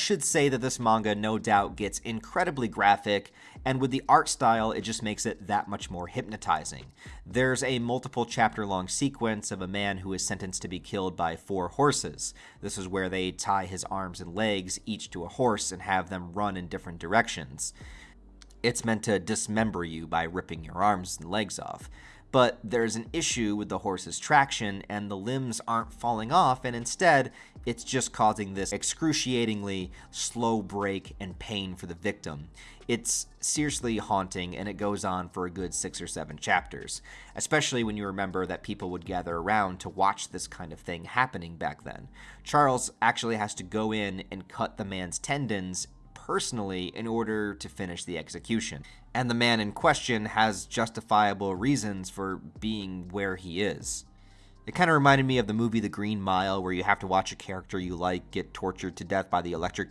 should say that this manga no doubt gets incredibly graphic, and with the art style, it just makes it that much more hypnotizing. There's a multiple chapter long sequence of a man who is sentenced to be killed by four horses. This is where they tie his arms and legs each to a horse and have them run in different directions. It's meant to dismember you by ripping your arms and legs off but there's an issue with the horse's traction and the limbs aren't falling off and instead it's just causing this excruciatingly slow break and pain for the victim. It's seriously haunting and it goes on for a good six or seven chapters, especially when you remember that people would gather around to watch this kind of thing happening back then. Charles actually has to go in and cut the man's tendons personally in order to finish the execution. And the man in question has justifiable reasons for being where he is. It kind of reminded me of the movie The Green Mile, where you have to watch a character you like get tortured to death by the electric